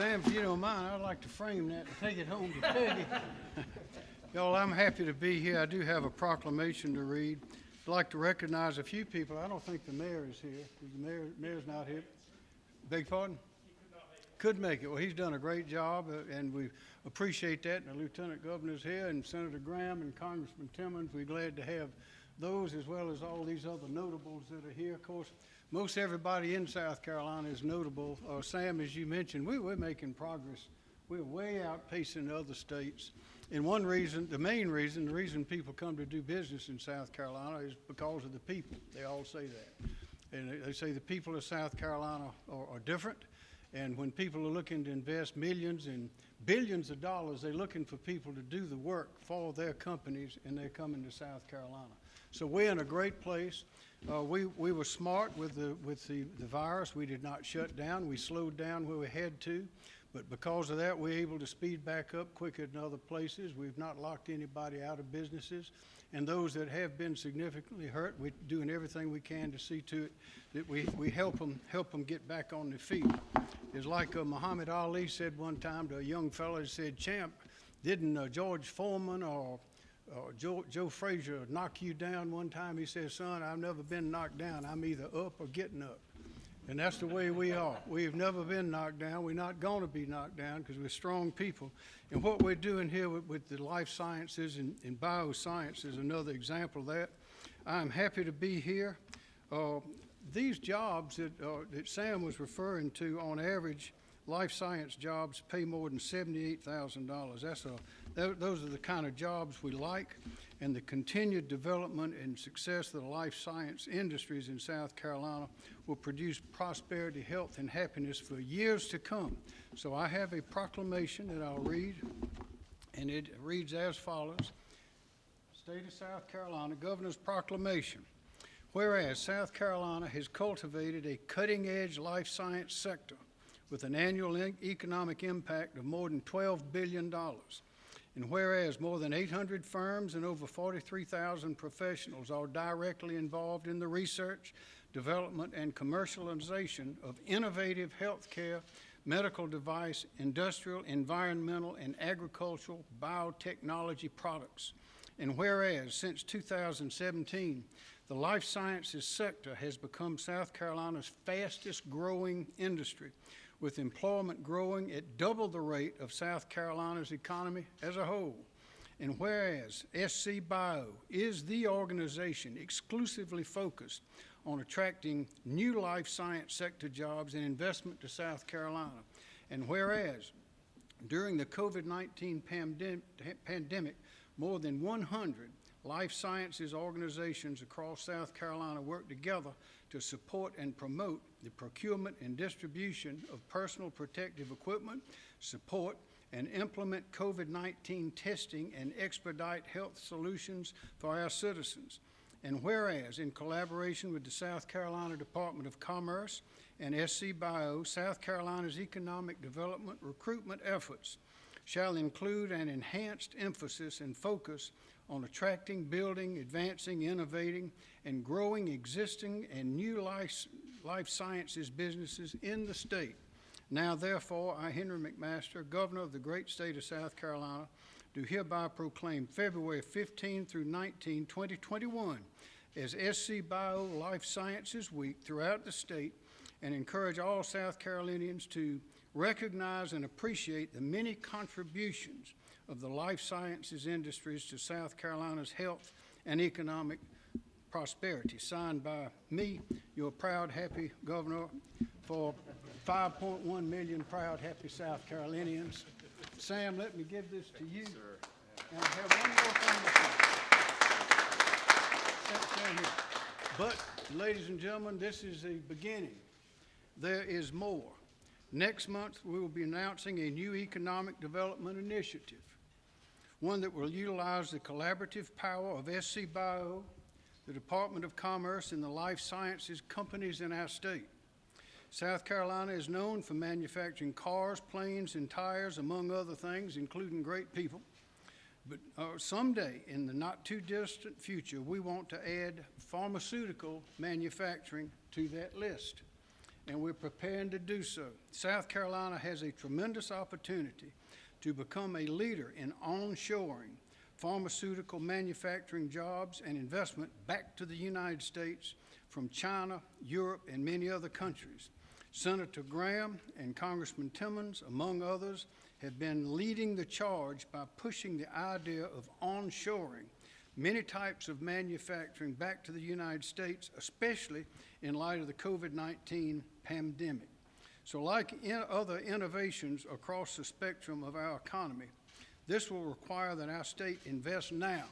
Sam, if you don't mind, I'd like to frame that and take it home to Peggy. Y'all, I'm happy to be here. I do have a proclamation to read. I'd like to recognize a few people. I don't think the mayor is here. The mayor, mayor's not here. Beg pardon? Could make it. Well, he's done a great job, uh, and we appreciate that. And the Lieutenant Governor's here, and Senator Graham and Congressman Timmons. We're glad to have those as well as all these other notables that are here. Of course, most everybody in South Carolina is notable. Uh, Sam, as you mentioned, we, we're making progress. We're way outpacing other states. And one reason, the main reason, the reason people come to do business in South Carolina is because of the people. They all say that. And they- they say the people of South Carolina are, are different. And when people are looking to invest millions and billions of dollars, they're looking for people to do the work for their companies, and they're coming to South Carolina. So we're in a great place. Uh, we, we were smart with the, with the, the virus. We did not shut down. We slowed down where we had to. But because of that, we're able to speed back up quicker than other places. We've not locked anybody out of businesses. And those that have been significantly hurt, we're doing everything we can to see to it that we, we help them, help them get back on their feet. It's like uh, Muhammad Ali said one time to a young fellow, he said, champ, didn't uh, George Foreman or uh, Joe, Joe Frazier knock you down one time? He says, son, I've never been knocked down. I'm either up or getting up. And that's the way we are. We've never been knocked down. We're not going to be knocked down because we're strong people. And what we're doing here with, with the life sciences and, and bioscience is another example of that. I'm happy to be here. Uh, these jobs that, uh, that Sam was referring to, on average, life science jobs pay more than $78,000. That's a, tho- those are the kind of jobs we like, and the continued development and success of the life science industries in South Carolina will produce prosperity, health, and happiness for years to come. So I have a proclamation that I'll read, and it reads as follows. State of South Carolina Governor's Proclamation. Whereas South Carolina has cultivated a cutting-edge life science sector with an annual economic impact of more than $12 billion. And whereas more than 800 firms and over 43,000 professionals are directly involved in the research, development, and commercialization of innovative healthcare, medical device, industrial, environmental, and agricultural biotechnology products. And whereas since 2017, the life sciences sector has become South Carolina's fastest growing industry, with employment growing at double the rate of South Carolina's economy as a whole. And whereas SC Bio is the organization exclusively focused on attracting new life science sector jobs and investment to South Carolina, and whereas during the COVID-19 pandem- pandemic, more than 100 life sciences organizations across South Carolina work together to support and promote the procurement and distribution of personal protective equipment, support and implement COVID-19 testing and expedite health solutions for our citizens. And whereas, in collaboration with the South Carolina Department of Commerce and SC Bio, South Carolina's economic development recruitment efforts shall include an enhanced emphasis and focus on attracting, building, advancing, innovating, and growing existing and new life, life sciences businesses in the state. Now therefore, I, Henry McMaster, Governor of the great state of South Carolina, do hereby proclaim February 15 through 19, 2021 as SC Bio Life Sciences Week throughout the state and encourage all South Carolinians to recognize and appreciate the many contributions of the life sciences industries to South Carolina's health and economic prosperity. Signed by me, your proud, happy governor for 5.1 million proud, happy South Carolinians. Sam, let me give this to you. And I have one more thing to say. Stand- stand here. But, ladies and gentlemen, this is the beginning. There is more. Next month, we will be announcing a new economic development initiative, one that will utilize the collaborative power of SC Bio, the Department of Commerce, and the life sciences companies in our state. South Carolina is known for manufacturing cars, planes, and tires, among other things, including great people. But uh, someday, in the not-too-distant future, we want to add pharmaceutical manufacturing to that list. and we're preparing to do so. South Carolina has a tremendous opportunity to become a leader in onshoring pharmaceutical manufacturing jobs and investment back to the United States from China, Europe, and many other countries. Senator Graham and Congressman Timmons, among others, have been leading the charge by pushing the idea of onshoring many types of manufacturing back to the United States, especially in light of the COVID-19 pandemic. So like in other innovations across the spectrum of our economy, this will require that our state invest now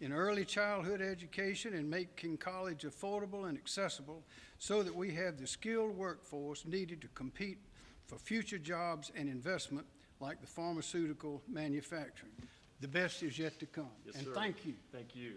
in early childhood education and making college affordable and accessible so that we have the skilled workforce needed to compete for future jobs and investment like the pharmaceutical manufacturing. The best is yet to come. Yes, And sir. thank you. Thank you.